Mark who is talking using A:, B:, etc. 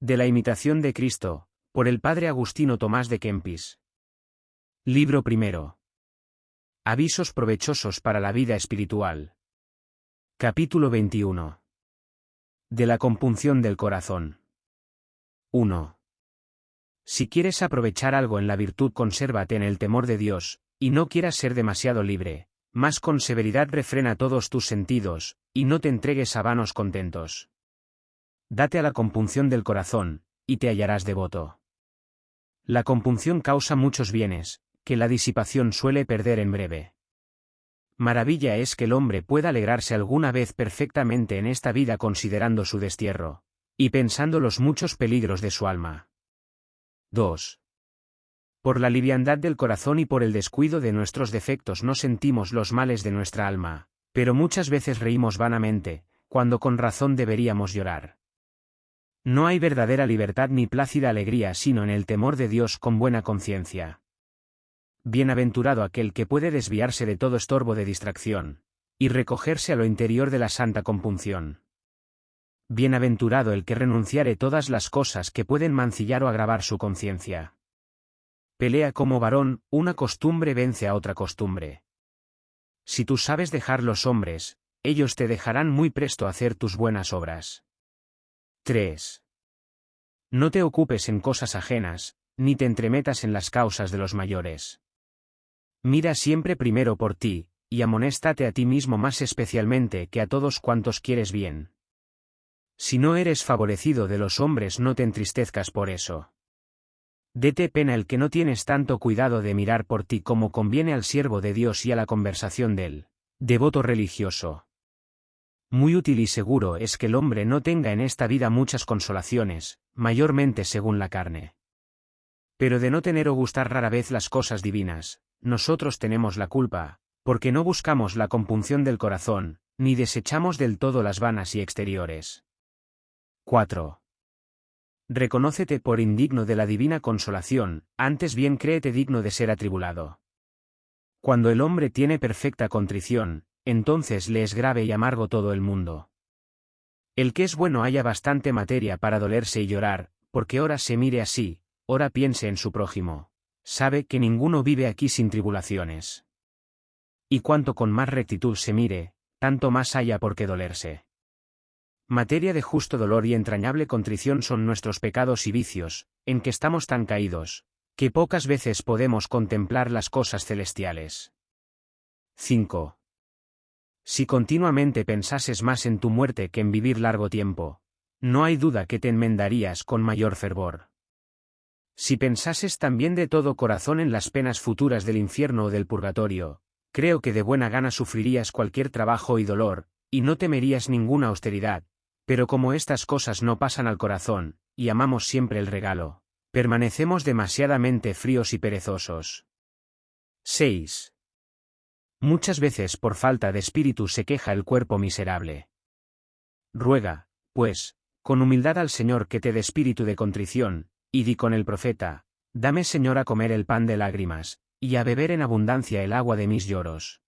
A: De la imitación de Cristo, por el padre Agustino Tomás de Kempis. Libro primero. Avisos provechosos para la vida espiritual. Capítulo 21. De la compunción del corazón. 1. Si quieres aprovechar algo en la virtud, consérvate en el temor de Dios, y no quieras ser demasiado libre, más con severidad refrena todos tus sentidos, y no te entregues a vanos contentos. Date a la compunción del corazón, y te hallarás devoto. La compunción causa muchos bienes, que la disipación suele perder en breve. Maravilla es que el hombre pueda alegrarse alguna vez perfectamente en esta vida considerando su destierro, y pensando los muchos peligros de su alma. 2. Por la liviandad del corazón y por el descuido de nuestros defectos no sentimos los males de nuestra alma, pero muchas veces reímos vanamente, cuando con razón deberíamos llorar. No hay verdadera libertad ni plácida alegría sino en el temor de Dios con buena conciencia. Bienaventurado aquel que puede desviarse de todo estorbo de distracción, y recogerse a lo interior de la santa compunción. Bienaventurado el que renunciare todas las cosas que pueden mancillar o agravar su conciencia. Pelea como varón, una costumbre vence a otra costumbre. Si tú sabes dejar los hombres, ellos te dejarán muy presto hacer tus buenas obras. 3. No te ocupes en cosas ajenas, ni te entremetas en las causas de los mayores. Mira siempre primero por ti, y amonéstate a ti mismo más especialmente que a todos cuantos quieres bien. Si no eres favorecido de los hombres no te entristezcas por eso. Dete pena el que no tienes tanto cuidado de mirar por ti como conviene al siervo de Dios y a la conversación del devoto religioso. Muy útil y seguro es que el hombre no tenga en esta vida muchas consolaciones, mayormente según la carne. Pero de no tener o gustar rara vez las cosas divinas, nosotros tenemos la culpa, porque no buscamos la compunción del corazón, ni desechamos del todo las vanas y exteriores. 4. Reconócete por indigno de la divina consolación, antes bien créete digno de ser atribulado. Cuando el hombre tiene perfecta contrición, entonces le es grave y amargo todo el mundo. El que es bueno haya bastante materia para dolerse y llorar, porque ora se mire así, ora piense en su prójimo sabe que ninguno vive aquí sin tribulaciones. Y cuanto con más rectitud se mire, tanto más haya por qué dolerse. Materia de justo dolor y entrañable contrición son nuestros pecados y vicios, en que estamos tan caídos, que pocas veces podemos contemplar las cosas celestiales. 5. Si continuamente pensases más en tu muerte que en vivir largo tiempo, no hay duda que te enmendarías con mayor fervor. Si pensases también de todo corazón en las penas futuras del infierno o del purgatorio, creo que de buena gana sufrirías cualquier trabajo y dolor, y no temerías ninguna austeridad, pero como estas cosas no pasan al corazón, y amamos siempre el regalo, permanecemos demasiadamente fríos y perezosos. 6. Muchas veces por falta de espíritu se queja el cuerpo miserable. Ruega, pues, con humildad al Señor que te dé espíritu de contrición, y di con el profeta, Dame Señor a comer el pan de lágrimas, y a beber en abundancia el agua de mis lloros.